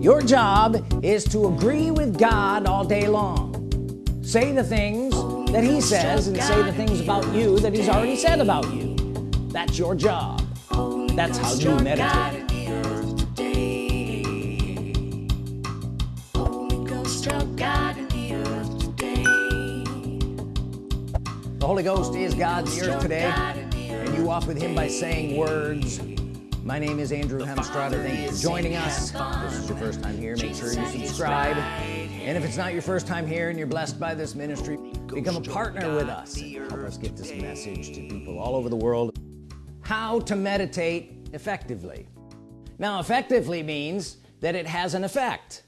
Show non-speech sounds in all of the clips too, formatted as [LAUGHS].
your job is to agree with God all day long. Say the things that he says and say the things about you that he's already said about you. That's your job. That's how you meditate. The Holy Ghost is God in the earth today and you walk with him by saying words my name is Andrew Hemstrada thank you for joining us. If this is your first time here make sure you subscribe. and if it's not your first time here and you're blessed by this ministry become a partner with us. Help us get this message to people all over the world. How to meditate effectively. Now effectively means that it has an effect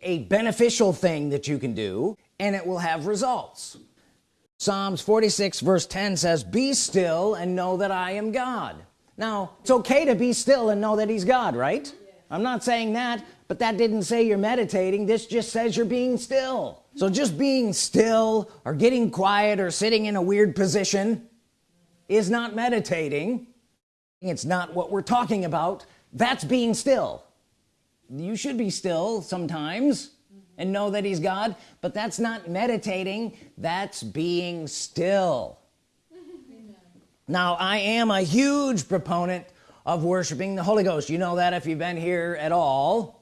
a beneficial thing that you can do and it will have results. Psalms 46 verse 10 says be still and know that I am God now it's okay to be still and know that he's God right. I'm not saying that but that didn't say you're meditating. This just says you're being still. So just being still or getting quiet or sitting in a weird position is not meditating. It's not what we're talking about. That's being still. You should be still sometimes and know that he's God but that's not meditating. That's being still now I am a huge proponent of worshiping the Holy Ghost. You know that if you've been here at all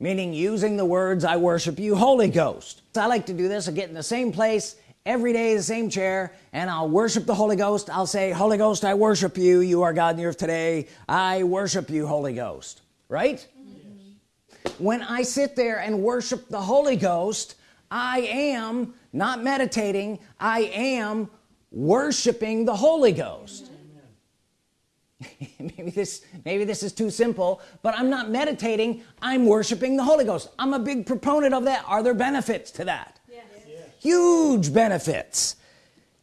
meaning using the words I worship you Holy Ghost. I like to do this I get in the same place every day the same chair and I'll worship the Holy Ghost. I'll say Holy Ghost I worship you. You are God in the earth today. I worship you Holy Ghost. Right? Yes. when I sit there and worship the Holy Ghost I am not meditating. I am worshiping the Holy Ghost. [LAUGHS] Maybe this maybe this is too simple but I'm not meditating. I'm worshiping the Holy Ghost. I'm a big proponent of that. Are there benefits to that? Yes. Yes. huge benefits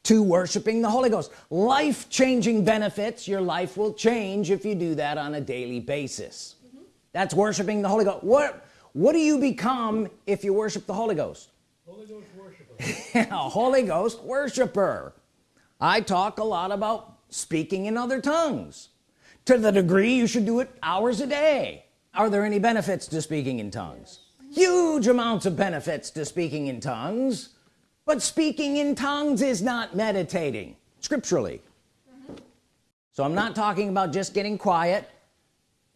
to worshiping the Holy Ghost. Life-changing benefits your life will change if you do that on a daily basis. Mm -hmm. that's worshiping the Holy Ghost. What what do you become if you worship the Holy Ghost? Holy Ghost worshiper. [LAUGHS] A Holy Ghost worshiper I talk a lot about speaking in other tongues. To the degree you should do it hours a day. Are there any benefits to speaking in tongues? Huge amounts of benefits to speaking in tongues. But speaking in tongues is not meditating scripturally. So I'm not talking about just getting quiet.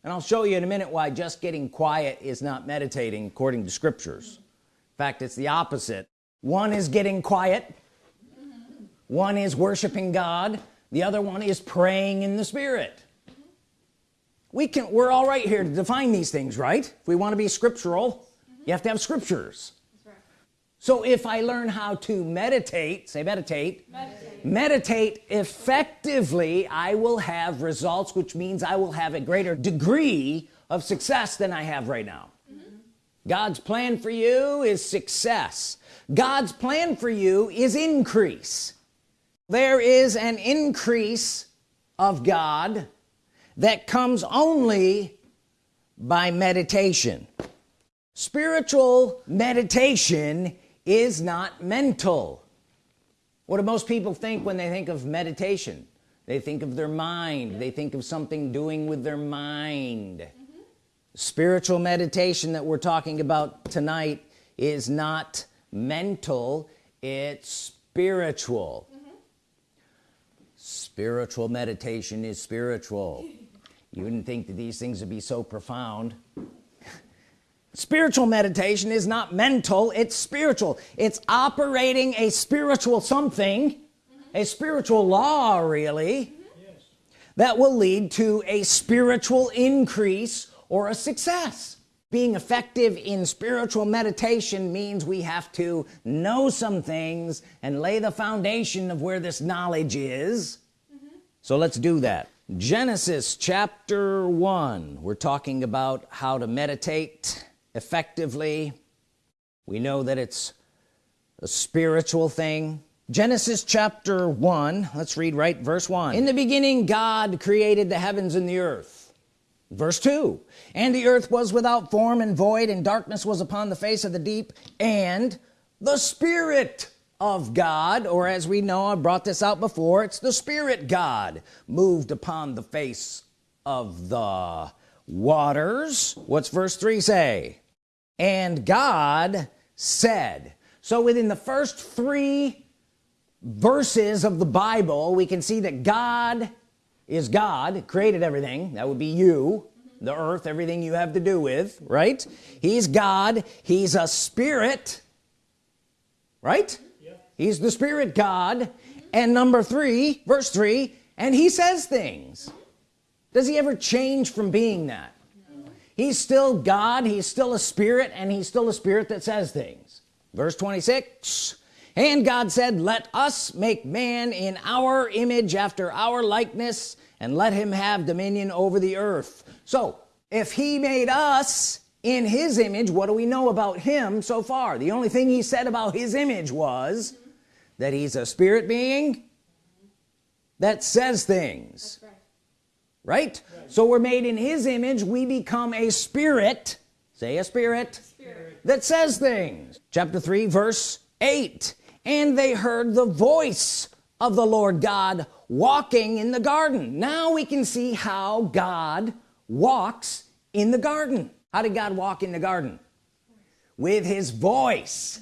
And I'll show you in a minute why just getting quiet is not meditating according to scriptures. In fact it's the opposite. One is getting quiet one is worshiping God the other one is praying in the Spirit we can we're all right here to define these things right if we want to be scriptural mm -hmm. you have to have scriptures right. so if I learn how to meditate say meditate. meditate meditate effectively I will have results which means I will have a greater degree of success than I have right now mm -hmm. God's plan for you is success God's plan for you is increase there is an increase of God that comes only by meditation. Spiritual meditation is not mental. What do most people think when they think of meditation? They think of their mind. They think of something doing with their mind. Mm -hmm. spiritual meditation that we're talking about tonight is not mental it's spiritual spiritual meditation is spiritual you wouldn't think that these things would be so profound spiritual meditation is not mental it's spiritual it's operating a spiritual something mm -hmm. a spiritual law really mm -hmm. that will lead to a spiritual increase or a success being effective in spiritual meditation means we have to know some things and lay the foundation of where this knowledge is so let's do that. Genesis chapter 1 we're talking about how to meditate effectively. We know that it's a spiritual thing. Genesis chapter 1 let's read right verse 1 in the beginning God created the heavens and the earth. Verse 2 and the earth was without form and void and darkness was upon the face of the deep and the Spirit of God or as we know I brought this out before it's the Spirit God moved upon the face of the waters. What's verse 3 say? And God said. So within the first three verses of the Bible we can see that God is God created everything. That would be you the earth everything you have to do with right? He's God he's a spirit right he's the spirit God. And number three verse three and he says things. Does he ever change from being that? He's still God he's still a spirit and he's still a spirit that says things. Verse 26 and God said let us make man in our image after our likeness and let him have dominion over the earth. So if he made us in his image what do we know about him so far? The only thing he said about his image was that he's a spirit being that says things right. Right? right? so we're made in his image we become a spirit say a spirit, spirit. that says things chapter 3 verse 8 and they heard the voice of the Lord God walking in the garden now we can see how God walks in the garden how did God walk in the garden with his voice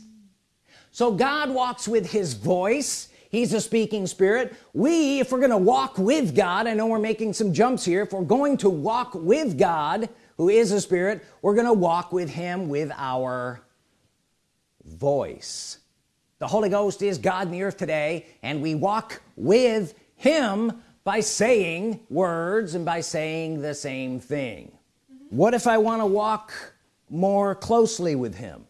so God walks with his voice. He's a speaking spirit. We if we're gonna walk with God I know we're making some jumps here. If we're going to walk with God who is a spirit we're gonna walk with him with our voice. The Holy Ghost is God in the earth today and we walk with him by saying words and by saying the same thing. What if I want to walk more closely with him?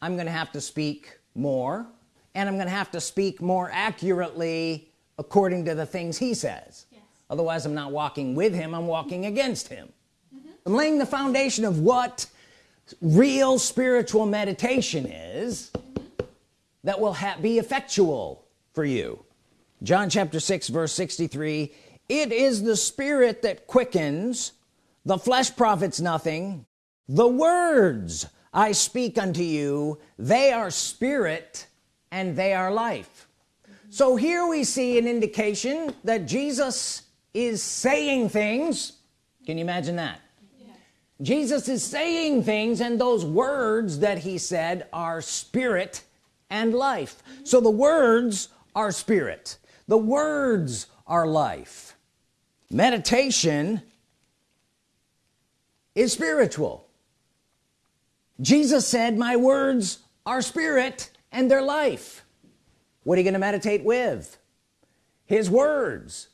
I'm gonna have to speak more and I'm gonna have to speak more accurately according to the things he says yes. otherwise I'm not walking with him I'm walking against him mm -hmm. I'm laying the foundation of what real spiritual meditation is mm -hmm. that will be effectual for you John chapter 6 verse 63 it is the spirit that quickens the flesh profits nothing the words I speak unto you they are spirit and they are life. So here we see an indication that Jesus is saying things. Can you imagine that. Jesus is saying things and those words that he said are spirit and life. Mm -hmm. so the words are spirit. The words are life. Meditation is spiritual Jesus said my words are spirit and their life. What are you going to meditate with? His words.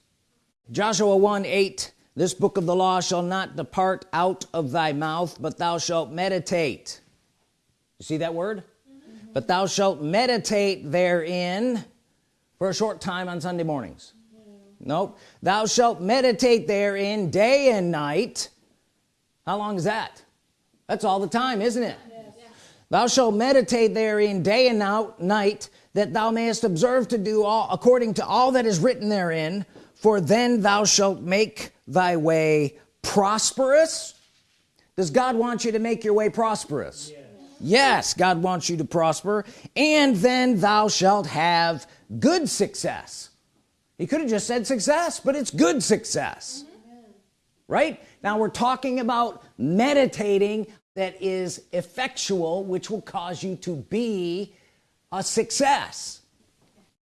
Joshua 1 8 this book of the law shall not depart out of thy mouth but thou shalt meditate. You see that word? Mm -hmm. but thou shalt meditate therein for a short time on Sunday mornings. Nope. Thou shalt meditate therein day and night. How long is that that's all the time isn't it? Thou shalt meditate therein day and out night that thou mayest observe to do all according to all that is written therein. For then thou shalt make thy way prosperous. Does God want you to make your way prosperous? Yes, yes God wants you to prosper. And then thou shalt have good success. He could have just said success but it's good success. Mm -hmm. right? Now we're talking about meditating that is effectual which will cause you to be a success.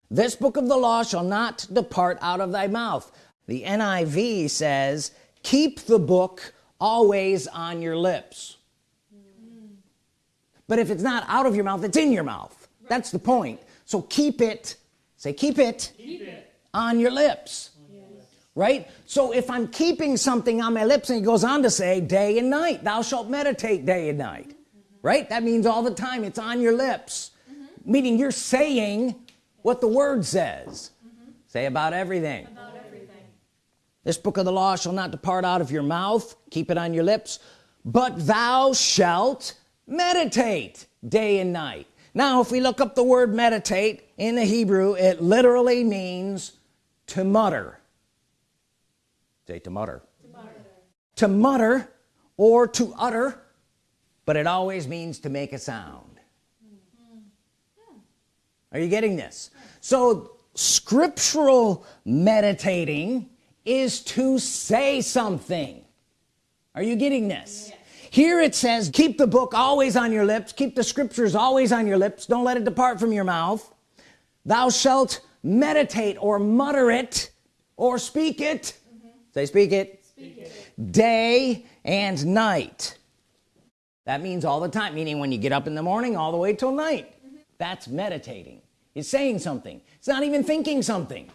This book of the law shall not depart out of thy mouth. The NIV says keep the book always on your lips. But if it's not out of your mouth it's in your mouth. That's the point. So keep it say keep it, keep it. on your lips right so if I'm keeping something on my lips and he goes on to say day and night thou shalt meditate day and night mm -hmm. right that means all the time it's on your lips mm -hmm. meaning you're saying what the word says mm -hmm. say about everything. about everything this book of the law shall not depart out of your mouth keep it on your lips but thou shalt meditate day and night now if we look up the word meditate in the Hebrew it literally means to mutter say to mutter. To mutter, to mutter or to utter but it always means to make a sound. Are you getting this? So scriptural meditating is to say something. Are you getting this? Here it says keep the book always on your lips keep the scriptures always on your lips don't let it depart from your mouth. Thou shalt meditate or mutter it or speak it mm -hmm. Say speak it. speak it. Day and night. That means all the time meaning when you get up in the morning all the way till night. Mm -hmm. that's meditating. It's saying something. It's not even thinking something.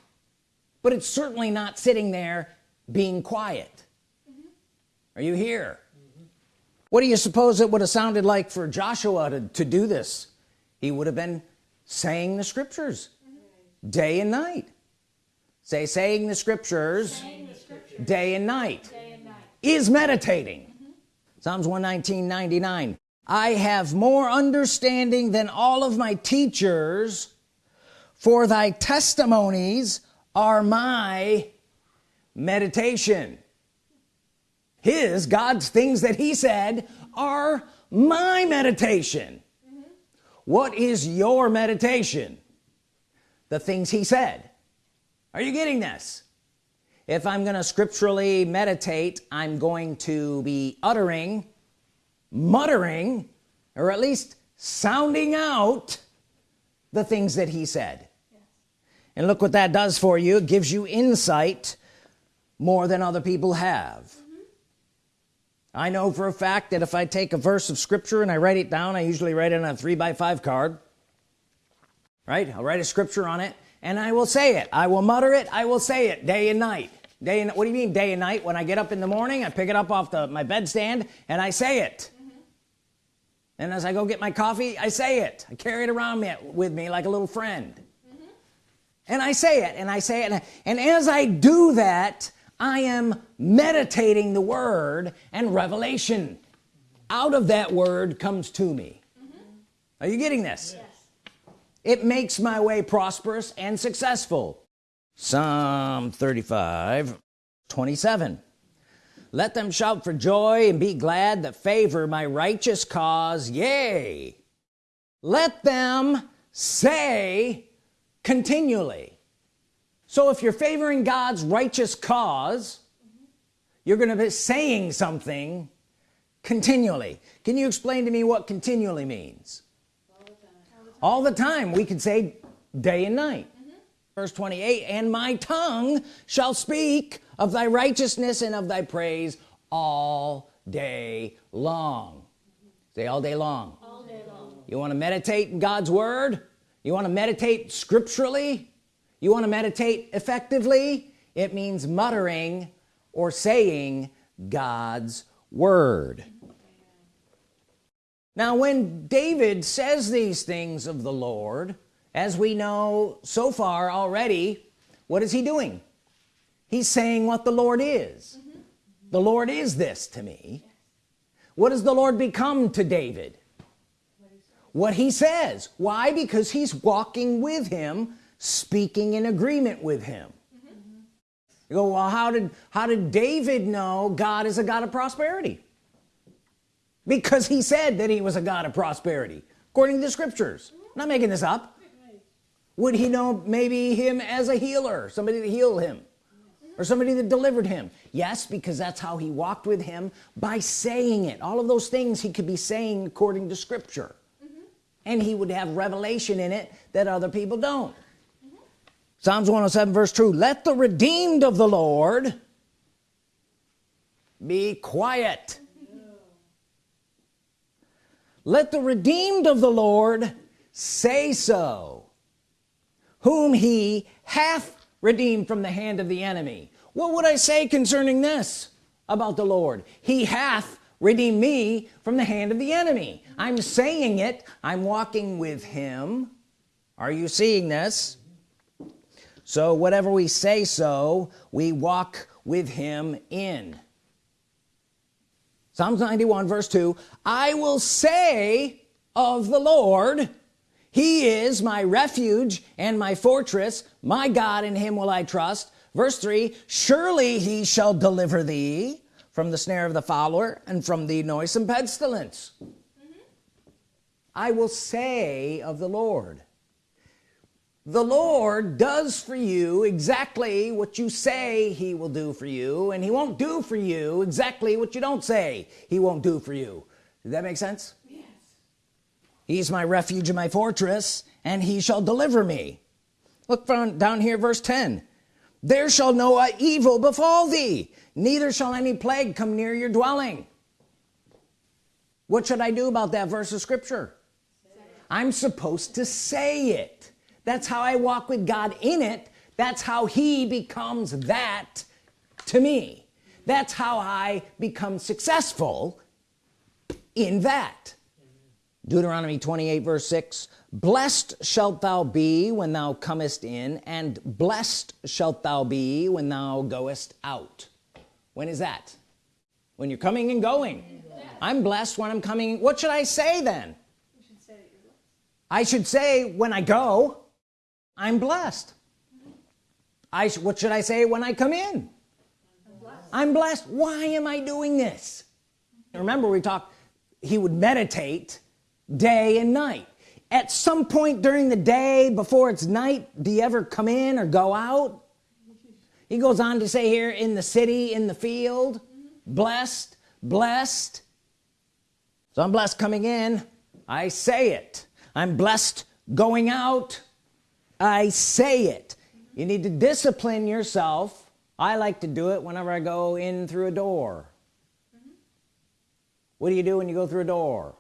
But it's certainly not sitting there being quiet. Mm -hmm. are you here? What do you suppose it would have sounded like for Joshua to, to do this? He would have been saying the scriptures. Mm -hmm. day and night. Say saying the scriptures, saying the scriptures. Day, and night, day and night. is meditating. Mm -hmm. Psalms 119 99 I have more understanding than all of my teachers for thy testimonies are my meditation. His God's things that he said are my meditation. Mm -hmm. what is your meditation? The things he said. Are you getting this if I'm gonna scripturally meditate I'm going to be uttering muttering or at least sounding out the things that he said. Yes. and look what that does for you. It gives you insight more than other people have. Mm-hmm. I know for a fact that if I take a verse of scripture and I write it down I usually write it on a three by five card right? I'll write a scripture on it and I will say it. I will mutter it. I will say it day and night day and what do you mean day and night when I get up in the morning I pick it up off the my bedstand and I say it mm -hmm. and as I go get my coffee I say it I carry it around me, with me like a little friend mm -hmm. and I say it and I say it and as I do that I am meditating the word and revelation out of that word comes to me mm -hmm. are you getting this yes. it makes my way prosperous and successful Psalm 35 27 let them shout for joy and be glad that favor my righteous cause. Yea let them say continually. So if you're favoring God's righteous cause you're gonna be saying something continually. Can you explain to me what continually means? All the time, all the time. we could say day and night. Verse 28 and my tongue shall speak of thy righteousness and of thy praise all day long. Say all day long. All day long. You want to meditate in God's Word? You want to meditate scripturally? You want to meditate effectively? It means muttering or saying God's Word. Now when David says these things of the Lord as we know so far already what is he doing? He's saying what the Lord is. Mm -hmm. the Lord is this to me. What does the Lord become to David? What he says. Why? Because he's walking with him speaking in agreement with him. Mm -hmm. you go well how did how did David know God is a God of prosperity? Because he said that he was a God of prosperity according to the scriptures. I'm not making this up would he know maybe him as a healer somebody to heal him or somebody that delivered him? Yes because that's how he walked with him by saying it. All of those things he could be saying according to scripture. Mm -hmm. and he would have revelation in it that other people don't. Psalms 107 verse 2 let the redeemed of the Lord be quiet. Let the redeemed of the Lord say so whom he hath redeemed from the hand of the enemy. What would I say concerning this about the Lord? He hath redeemed me from the hand of the enemy. I'm saying it. I'm walking with him. Are you seeing this? So whatever we say so we walk with him in. Psalms 91 verse 2 I will say of the Lord he is my refuge and my fortress. My God in him will I trust. Verse 3 surely he shall deliver thee from the snare of the fowler and from the noisome pestilence. Mm -hmm. I will say of the Lord the Lord does for you exactly what you say he will do for you and he won't do for you exactly what you don't say he won't do for you. Does that make sense he's my refuge and my fortress and he shall deliver me. Look down here verse 10 there shall no evil befall thee neither shall any plague come near your dwelling. What should I do about that verse of scripture? I'm supposed to say it. That's how I walk with God in it. That's how he becomes that to me. That's how I become successful in that Deuteronomy 28 verse 6 blessed shalt thou be when thou comest in and blessed shalt thou be when thou goest out. When is that? When you're coming and going. I'm blessed when I'm coming. What should I say then? I should say when I go I'm blessed. I what should I say when I come in? I'm blessed. I'm blessed. Why am I doing this? Remember we talked he would meditate day and night. At some point during the day before it's night do you ever come in or go out? He goes on to say here in the city in the field blessed blessed. So I'm blessed coming in. I say it. I'm blessed going out. I say it. You need to discipline yourself. I like to do it whenever I go in through a door. What do you do when you go through a door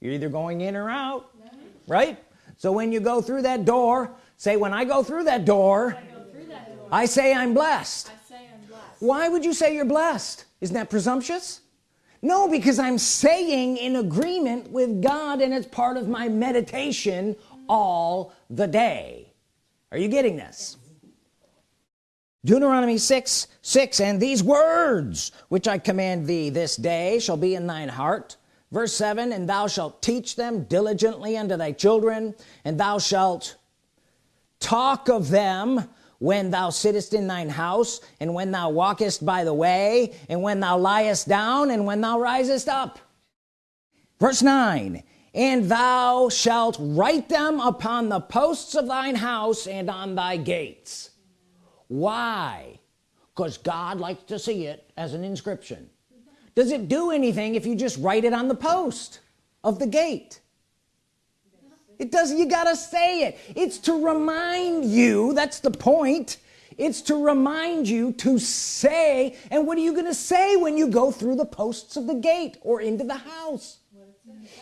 you're either going in or out right? So when you go through that door say when I go through that door I, through that door, I say I'm blessed. I say I'm blessed. Why would you say you're blessed? Isn't that presumptuous? No because I'm saying in agreement with God and it's part of my meditation all the day. Are you getting this? Deuteronomy 6 6 and these words which I command thee this day shall be in thine heart verse 7 and thou shalt teach them diligently unto thy children and thou shalt talk of them when thou sittest in thine house and when thou walkest by the way and when thou liest down and when thou risest up. Verse 9 and thou shalt write them upon the posts of thine house and on thy gates. Why? Because God likes to see it as an inscription does it do anything if you just write it on the post of the gate? It doesn't you gotta say it. It's to remind you that's the point. It's to remind you to say and what are you gonna say when you go through the posts of the gate or into the house?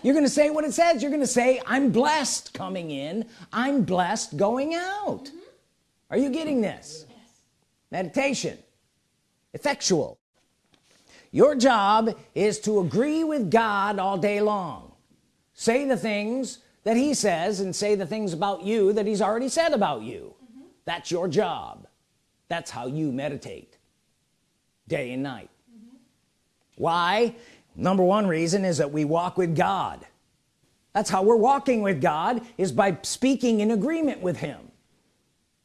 You're gonna say what it says. You're gonna say I'm blessed coming in. I'm blessed going out. Mm -hmm. are you getting this? Yes. meditation. Effectual your job is to agree with God all day long. Say the things that he says and say the things about you that he's already said about you. Mm -hmm. that's your job. That's how you meditate day and night. Mm -hmm. why? Number one reason is that we walk with God. That's how we're walking with God is by speaking in agreement with him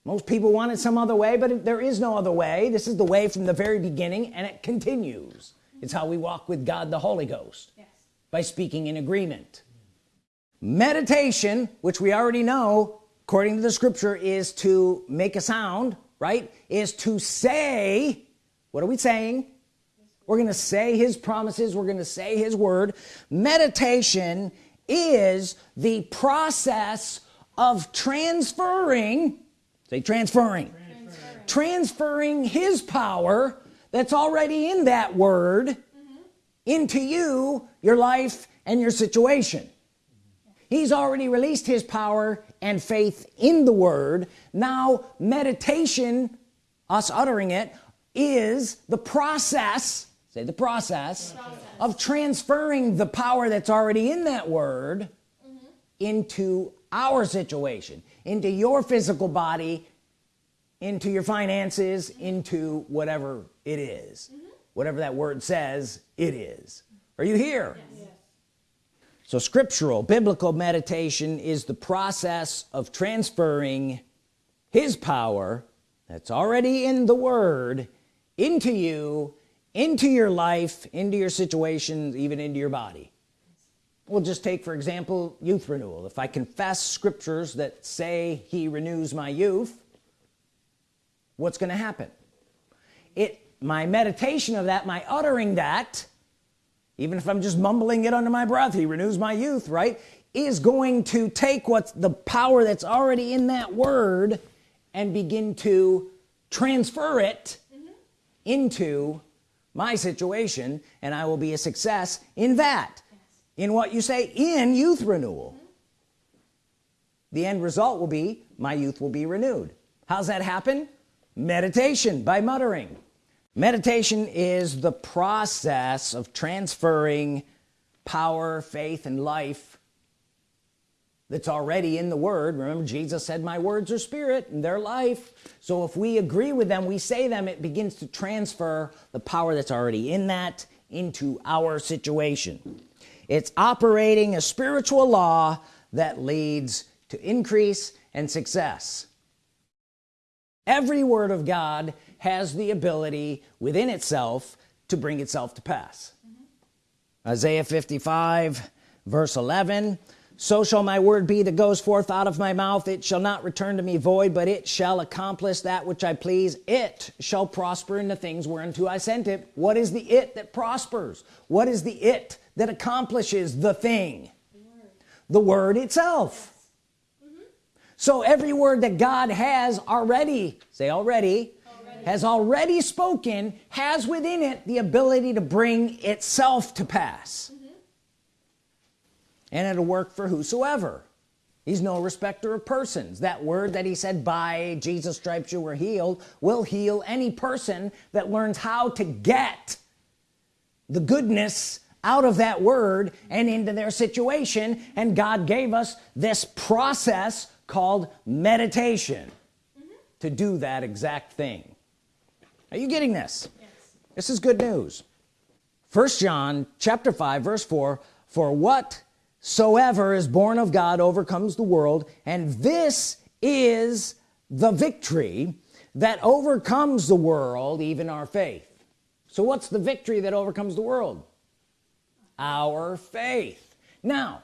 most people want it some other way but there is no other way. This is the way from the very beginning and it continues. It's how we walk with God the Holy Ghost yes. by speaking in agreement. Meditation which we already know according to the scripture is to make a sound right? Is to say what are we saying? We're gonna say his promises we're gonna say his word. Meditation is the process of transferring say transferring transferring, transferring his power that's already in that word mm -hmm. into you your life and your situation he's already released his power and faith in the word now meditation us uttering it is the process say the process, the process, of transferring the power that's already in that word mm -hmm. into our situation into your physical body into your finances mm -hmm. into whatever it is mm -hmm. whatever that word says it is are you here yes. so scriptural biblical meditation is the process of transferring his power that's already in the word into you into your life into your situations even into your body we'll just take for example youth renewal if I confess scriptures that say he renews my youth what's gonna happen it my meditation of that my uttering that even if I'm just mumbling it under my breath he renews my youth right is going to take what's the power that's already in that word and begin to transfer it mm -hmm. into my situation and I will be a success in that. In what you say in youth renewal. The end result will be my youth will be renewed. How's that happen? Meditation by muttering. Meditation is the process of transferring power faith and life that's already in the word. Remember Jesus said my words are spirit and their life. So if we agree with them we say them it begins to transfer the power that's already in that into our situation it's operating a spiritual law that leads to increase and success. Every word of God has the ability within itself to bring itself to pass. Mm -hmm. Isaiah 55 verse 11 so shall my word be that goes forth out of my mouth. It shall not return to me void but it shall accomplish that which I please. It shall prosper in the things whereunto I sent it. What is the it that prospers? What is the it that accomplishes the thing. The word, itself. Mm -hmm. so every word that God has already say already, already. has already spoken has within it the ability to bring itself to pass. And it'll work for whosoever. He's no respecter of persons. That word that he said by Jesus stripes you were healed will heal any person that learns how to get the goodness out of that word and into their situation and God gave us this process called meditation mm -hmm. to do that exact thing are you getting this yes. this is good news first John chapter 5 verse 4 for what soever is born of God overcomes the world and this is the victory that overcomes the world even our faith so what's the victory that overcomes the world our faith now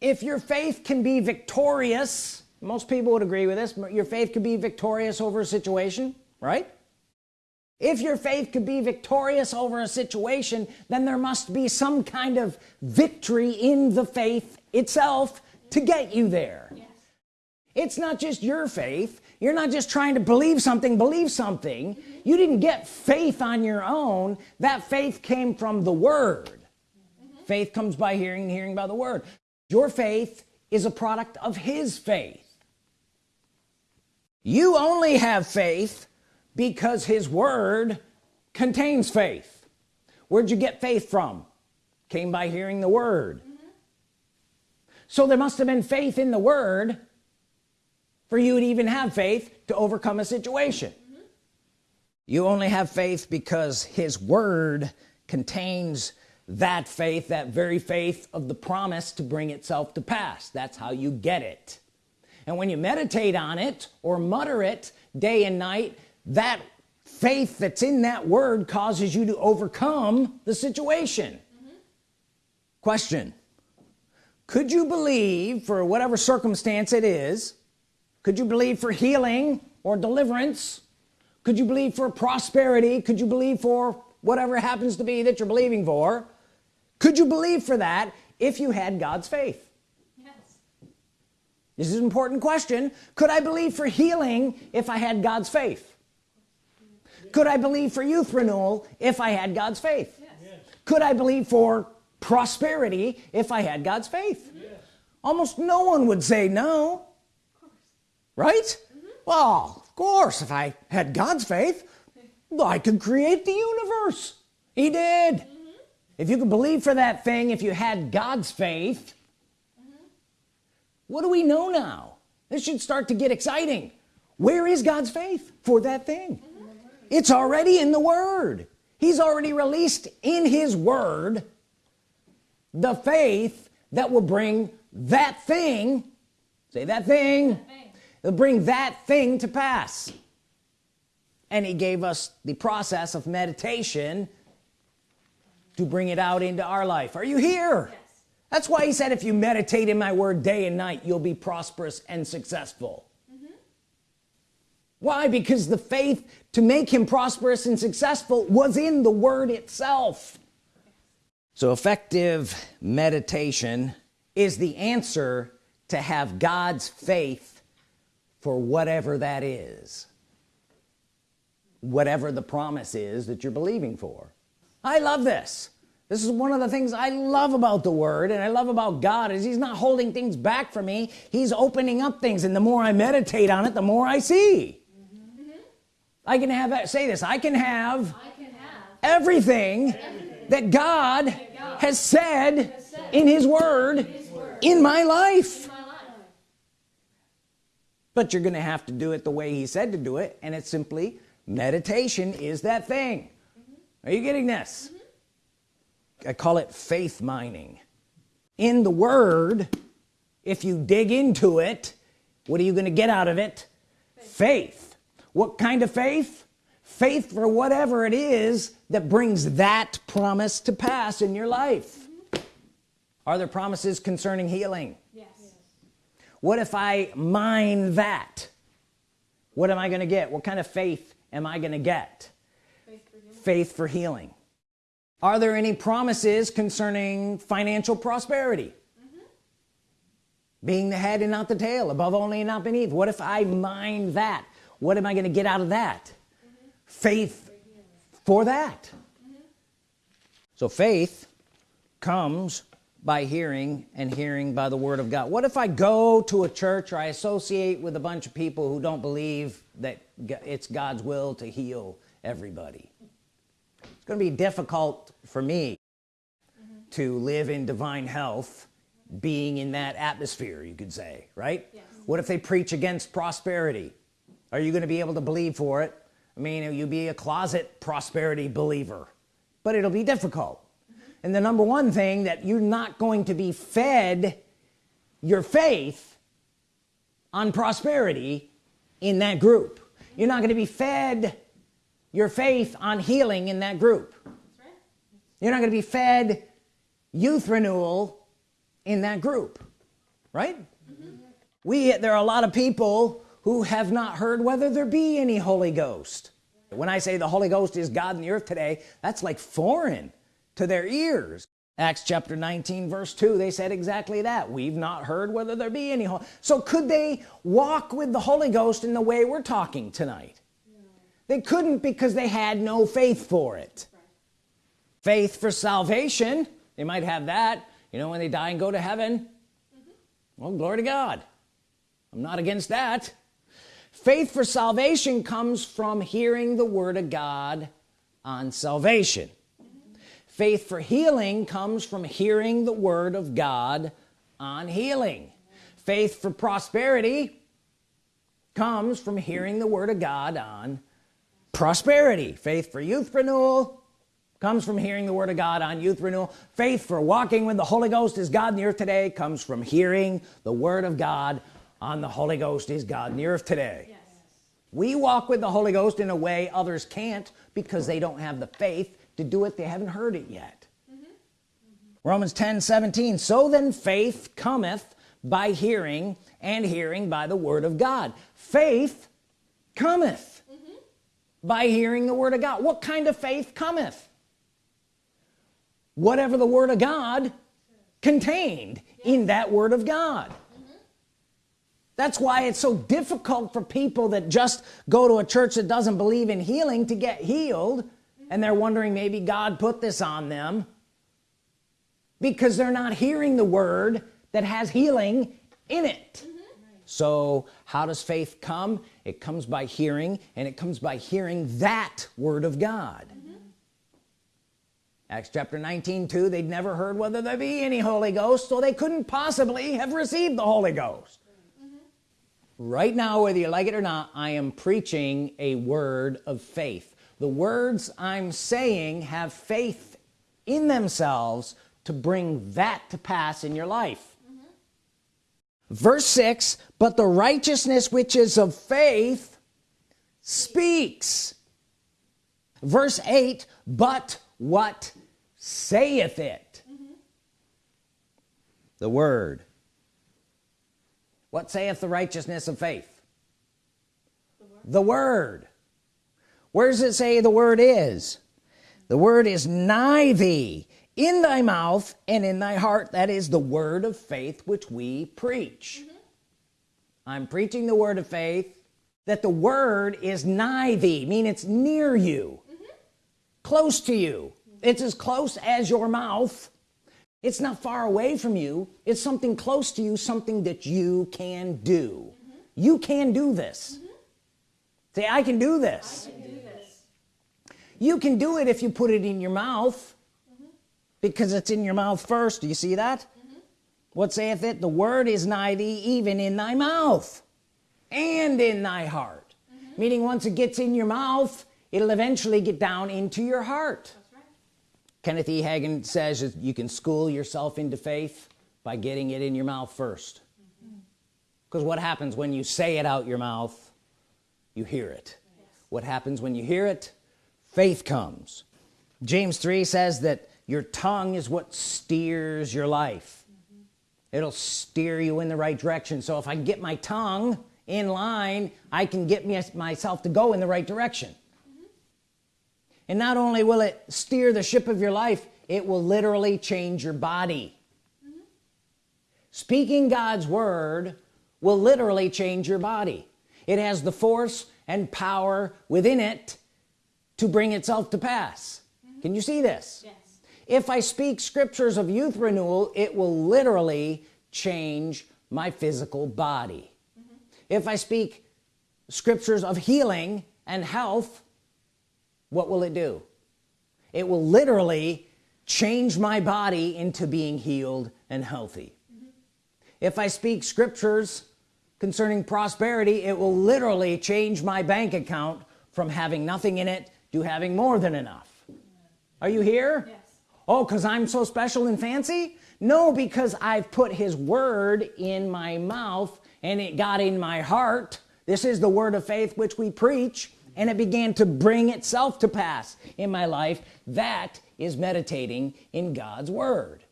if your faith can be victorious most people would agree with this your faith could be victorious over a situation right if your faith could be victorious over a situation then there must be some kind of victory in the faith itself to get you there yes. it's not just your faith you're not just trying to believe something believe something mm -hmm. you didn't get faith on your own that faith came from the word. Faith comes by hearing hearing by the word your faith is a product of his faith you only have faith because his word contains faith where'd you get faith from came by hearing the word mm -hmm. so there must have been faith in the word for you to even have faith to overcome a situation mm -hmm. you only have faith because his word contains that faith that very faith of the promise to bring itself to pass. That's how you get it. And when you meditate on it or mutter it day and night that faith that's in that word causes you to overcome the situation. Mm -hmm. question. Could you believe for whatever circumstance it is could you believe for healing or deliverance? Could you believe for prosperity? Could you believe for whatever happens to be that you're believing for could you believe for that if you had God's faith? Yes. This is an important question. Could I believe for healing if I had God's faith? Could I believe for youth renewal if I had God's faith? Yes. could I believe for prosperity if I had God's faith? Yes. almost no one would say no. Right? Mm -hmm. well of course if I had God's faith I could create the universe. He did. If you could believe for that thing if you had God's faith mm -hmm. what do we know now this should start to get exciting where is God's faith for that thing it's already in the Word he's already released in his Word the faith that will bring that thing say that thing, that thing. bring that thing to pass and he gave us the process of meditation to bring it out into our life. Are you here? Yes. that's why he said if you meditate in my word day and night you'll be prosperous and successful. Mm-hmm. Why? Because the faith to make him prosperous and successful was in the word itself. So effective meditation is the answer to have God's faith for whatever that is. Whatever the promise is that you're believing for I love this. This is one of the things I love about the word and I love about God is he's not holding things back from me. He's opening up things and the more I meditate on it the more I see. I can have say this I can have, I can have everything, everything, that God, that God has, said has said in his word, in, his word. in, my life. in my life. But you're gonna have to do it the way he said to do it and it's simply meditation is that thing. mm -hmm. Are you getting this? Mm -hmm. I call it faith mining. In the word if you dig into it what are you gonna get out of it? Faith, faith. What kind of faith? Faith for whatever it is that brings that promise to pass in your life. Mm -hmm. are there promises concerning healing? Yes. What if I mine that? What am I gonna get? What kind of faith am I gonna get faith for healing, are there any promises concerning financial prosperity? Being the head and not the tail above only and not beneath. What if I mind that? What am I going to get out of that? Mm -hmm. faith for that. Mm -hmm. so faith comes by hearing and hearing by the Word of God. What if I go to a church or I associate with a bunch of people who don't believe that it's God's will to heal everybody going to be difficult for me mm -hmm. to live in divine health being in that atmosphere you could say right yes. what if they preach against prosperity are you gonna be able to believe for it I mean you be a closet prosperity believer but it'll be difficult mm -hmm. and the number one thing that you're not going to be fed your faith on prosperity in that group you're not going to be fed your faith on healing in that group right. you're not going to be fed youth renewal in that group right mm -hmm. we there are a lot of people who have not heard whether there be any Holy Ghost when I say the Holy Ghost is God in the earth today that's like foreign to their ears Acts chapter 19 verse 2 they said exactly that we've not heard whether there be any so could they walk with the Holy Ghost in the way we're talking tonight. They couldn't because they had no faith for it. Right. faith for salvation they might have that. You know when they die and go to heaven? Mm -hmm. well glory to God. I'm not against that. Faith for salvation comes from hearing the Word of God on salvation. Faith for healing comes from hearing the Word of God on healing. Faith for prosperity comes from hearing the Word of God on prosperity faith for youth renewal comes from hearing the Word of God on youth renewal faith for walking with the Holy Ghost is God in the earth today comes from hearing the Word of God on the Holy Ghost is God in the earth today yes. we walk with the Holy Ghost in a way others can't because they don't have the faith to do it they haven't heard it yet mm -hmm. Mm -hmm. Romans 10 17 so then faith cometh by hearing and hearing by the Word of God faith cometh. By hearing the Word of God what kind of faith cometh whatever the Word of God contained yes. in that Word of God that's why it's so difficult for people that just go to a church that doesn't believe in healing to get healed and they're wondering maybe God put this on them because they're not hearing the word that has healing in it mm -hmm. So how does faith come it comes by hearing and it comes by hearing that word of God mm -hmm. Acts chapter 19 2 they'd never heard whether there be any Holy Ghost so they couldn't possibly have received the Holy Ghost right now whether you like it or not I am preaching a word of faith the words I'm saying have faith in themselves to bring that to pass in your life mm -hmm. Verse 6 but the righteousness which is of faith speaks. Verse 8 but what saith it? Mm -hmm. the Word. What saith the righteousness of faith? The Word, the word. where does it say the Word is? The Word is nigh thee in thy mouth and in thy heart that is the word of faith which we preach mm -hmm. I'm preaching the word of faith that the word is nigh thee mean it's near you mm -hmm. close to you it's as close as your mouth it's not far away from you it's something close to you something that you can do mm -hmm. you can do this mm -hmm. say I can do this I can do this you can do it if you put it in your mouth mm -hmm. Because it's in your mouth first. Do you see that? Mm-hmm. what saith it? The word is nigh thee even in thy mouth and in thy heart. Mm-hmm. meaning once it gets in your mouth it'll eventually get down into your heart. Kenneth E. Hagin says you can school yourself into faith by getting it in your mouth first. Because mm -hmm. what happens when you say it out your mouth? You hear it. Yes. what happens when you hear it? Faith comes. James 3 says that your tongue is what steers your life mm -hmm. it'll steer you in the right direction so if I get my tongue in line I can get me, myself to go in the right direction and not only will it steer the ship of your life it will literally change your body mm -hmm. speaking God's word will literally change your body it has the force and power within it to bring itself to pass mm -hmm. can you see this. If I speak scriptures of youth renewal it will literally change my physical body mm -hmm. if I speak scriptures of healing and health what will it do it will literally change my body into being healed and healthy mm -hmm. if I speak scriptures concerning prosperity it will literally change my bank account from having nothing in it to having more than enough are you here yes. Oh because I'm so special and fancy? No because I've put his word in my mouth and it got in my heart. This is the word of faith which we preach and it began to bring itself to pass in my life. That is meditating in God's Word.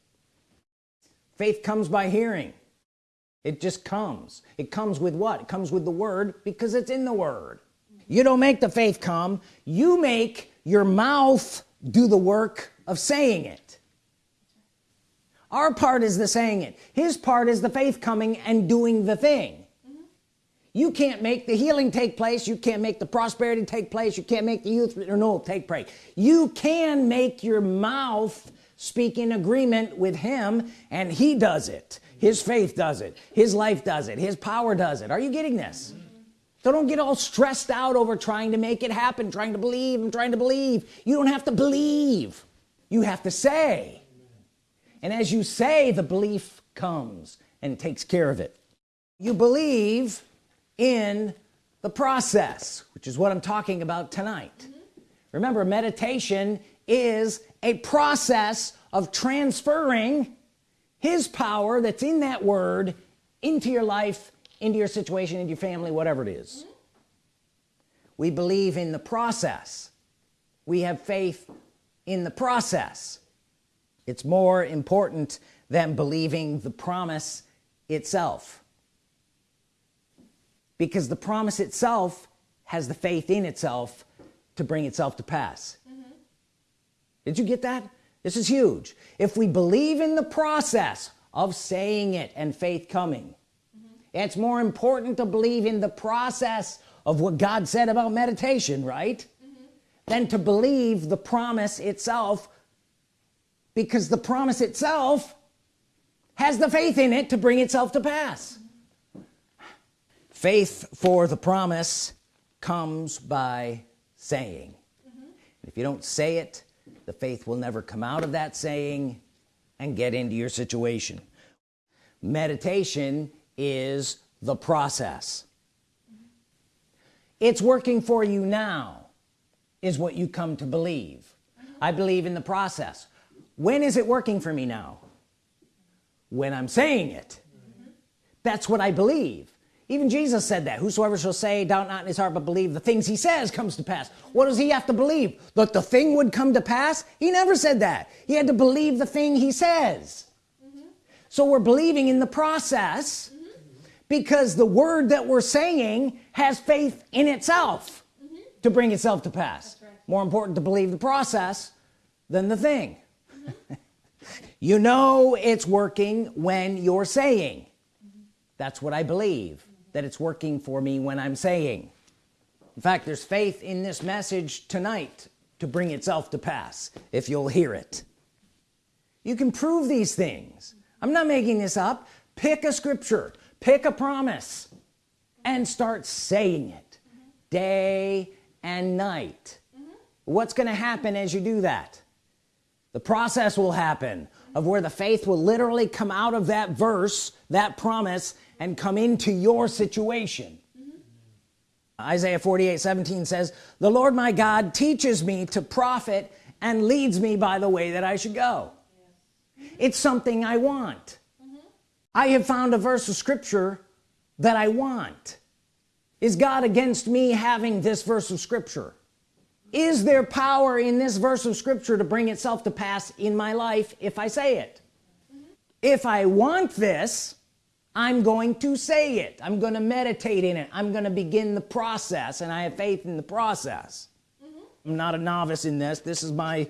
Faith comes by hearing. It just comes. It comes with what? It comes with the Word because it's in the Word. You don't make the faith come. You make your mouth do the work of saying it. Our part is the saying it. His part is the faith coming and doing the thing. You can't make the healing take place. You can't make the prosperity take place. You can't make the youth renewal take place. You can make your mouth speak in agreement with him and he does it. His faith does it. His life does it. His power does it. Are you getting this? So don't get all stressed out over trying to make it happen trying to believe and trying to believe. You don't have to believe you have to say. And as you say the belief comes and takes care of it. You believe in the process which is what I'm talking about tonight. Mm -hmm. remember meditation is a process of transferring his power that's in that word into your life into your situation into your family whatever it is. Mm -hmm. we believe in the process. We have faith in the process it's more important than believing the promise itself because the promise itself has the faith in itself to bring itself to pass mm -hmm. did you get that this is huge if we believe in the process of saying it and faith coming mm -hmm. it's more important to believe in the process of what God said about meditation right. Than to believe the promise itself because the promise itself has the faith in it to bring itself to pass faith for the promise comes by saying mm -hmm. if you don't say it the faith will never come out of that saying and get into your situation meditation is the process mm -hmm. it's working for you now is what you come to believe. Mm -hmm. I believe in the process. When is it working for me now? When I'm saying it. That's what I believe. Even Jesus said that whosoever shall say doubt not in his heart but believe the things he says comes to pass. What does he have to believe? That the thing would come to pass? He never said that. He had to believe the thing he says. Mm -hmm. so we're believing in the process because the word that we're saying has faith in itself to bring itself to pass. Right. more important to believe the process than the thing. [LAUGHS] You know it's working when you're saying. That's what I believe that it's working for me when I'm saying. In fact there's faith in this message tonight to bring itself to pass if you'll hear it. You can prove these things. I'm not making this up. Pick a scripture pick a promise and start saying it. Mm -hmm. day and night. Mm -hmm. what's gonna happen as you do that? The process will happen of where the faith will literally come out of that verse that promise and come into your situation. Mm -hmm. Isaiah 48 17 says the Lord my God teaches me to profit and leads me by the way that I should go. It's something I want. I have found a verse of scripture that I want is God against me having this verse of scripture? Is there power in this verse of scripture to bring itself to pass in my life if I say it? If I want this I'm going to say it. I'm going to meditate in it. I'm going to begin the process and I have faith in the process. Mm -hmm. I'm not a novice in this. This is my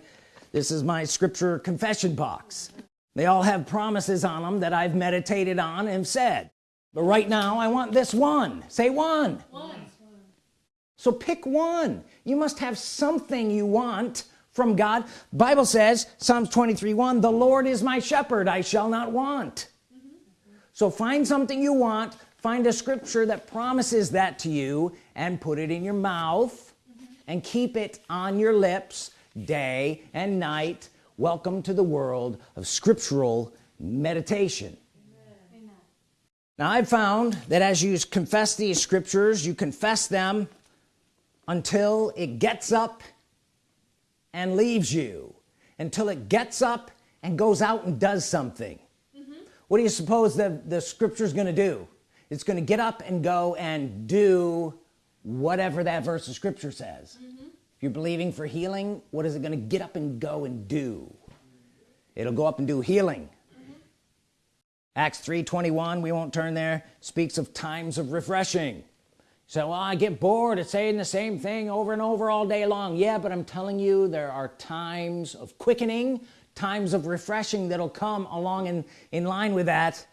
this is my scripture confession box. They all have promises on them that I've meditated on and said but right now I want this one say one, one. so pick one you must have something you want from God Bible says Psalms 23 1 the Lord is my shepherd I shall not want mm -hmm. so find something you want find a scripture that promises that to you and put it in your mouth mm -hmm. and keep it on your lips day and night welcome to the world of scriptural meditation. Now I've found that as you confess these scriptures you confess them until it gets up and leaves you until it gets up and goes out and does something. Mm -hmm. what do you suppose the the scripture is going to do? It's going to get up and go and do whatever that verse of scripture says. Mm -hmm you're believing for healing what is it going to get up and go and do? It'll go up and do healing. Acts 321 we won't turn there speaks of times of refreshing. So well I get bored of saying the same thing over and over all day long. Yeah but I'm telling you there are times of quickening times of refreshing that'll come along in in line with that.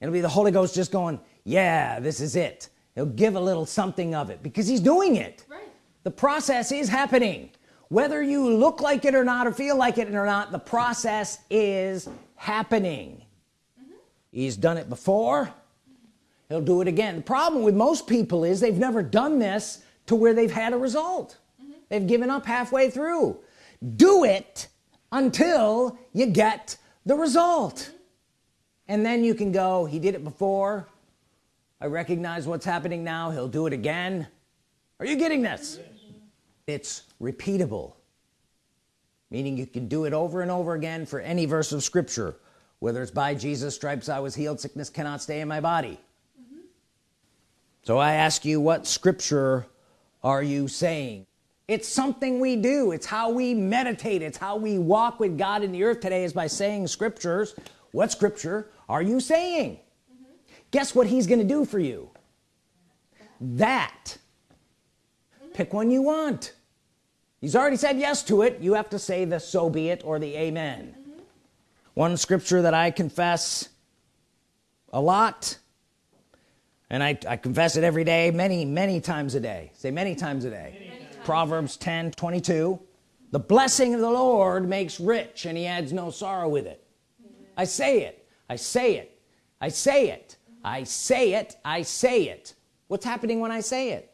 It'll be the Holy Ghost just going yeah this is it. He'll give a little something of it because he's doing it. Right. The process is happening. Whether you look like it or not or feel like it or not the process is happening. He's done it before. He'll do it again. The problem with most people is they've never done this to where they've had a result. Mm -hmm. they've given up halfway through. Do it until you get the result. Mm -hmm. and then you can go he did it before. I recognize what's happening now. He'll do it again. Are you getting this? Yeah it's repeatable. Meaning you can do it over and over again for any verse of Scripture whether it's by Jesus stripes I was healed sickness cannot stay in my body. Mm -hmm. so I ask you what scripture are you saying? It's something we do. It's how we meditate. It's how we walk with God in the earth today is by saying scriptures. What scripture are you saying? Mm -hmm. guess what he's gonna do for you? That. Pick one you want. He's already said yes to it. You have to say the so be it or the amen. mm -hmm. One scripture that I confess a lot and I, I, confess it every day many many times a day. Say many times a day. Times. Proverbs 10 22 the blessing of the Lord makes rich and he adds no sorrow with it. -hmm. I say it. I say it. I say it. I say it. I say it. What's happening when I say it?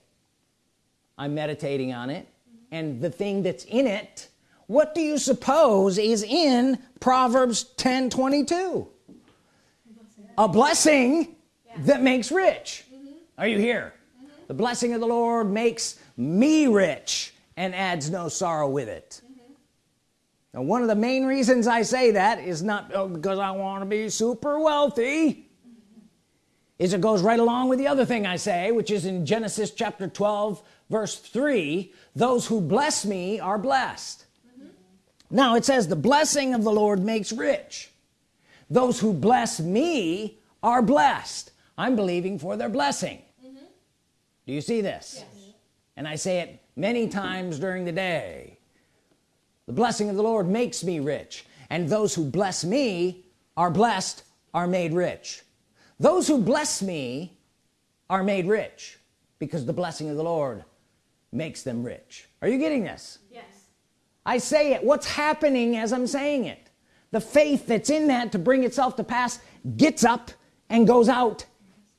I'm meditating on it and the thing that's in it what do you suppose is in Proverbs 10 22 a blessing that makes rich mm -hmm. are you here mm -hmm. the blessing of the Lord makes me rich and adds no sorrow with it mm -hmm. now one of the main reasons I say that is not oh, because I want to be super wealthy is it goes right along with the other thing I say which is in Genesis chapter 12 verse 3 those who bless me are blessed. Now it says the blessing of the Lord makes rich. Those who bless me are blessed. I'm believing for their blessing. Mm -hmm. do you see this? Yes. and I say it many times during the day. The blessing of the Lord makes me rich and those who bless me are blessed are made rich. Those who bless me are made rich because the blessing of the Lord makes them rich. Are you getting this I say it. What's happening as I'm saying it? The faith that's in that to bring itself to pass gets up and goes out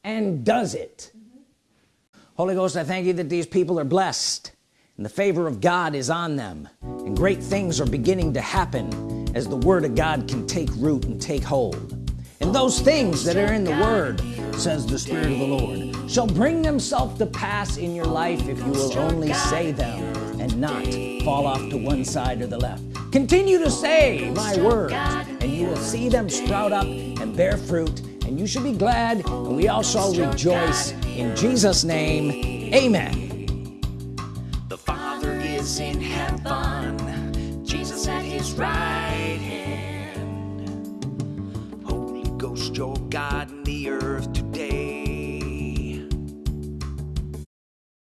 and does it. Mm -hmm. Holy Ghost I thank you that these people are blessed and the favor of God is on them. And great things are beginning to happen as the Word of God can take root and take hold. And those things that are in the Word says the Spirit of the Lord shall bring themselves to pass in your life if you will only say them and not fall off to one side or the left. Continue to say my word and you will see them sprout up and bear fruit and you should be glad and we all shall rejoice in Jesus name. Amen. The father is in heaven Jesus at his right hand. Holy Ghost your God in the earth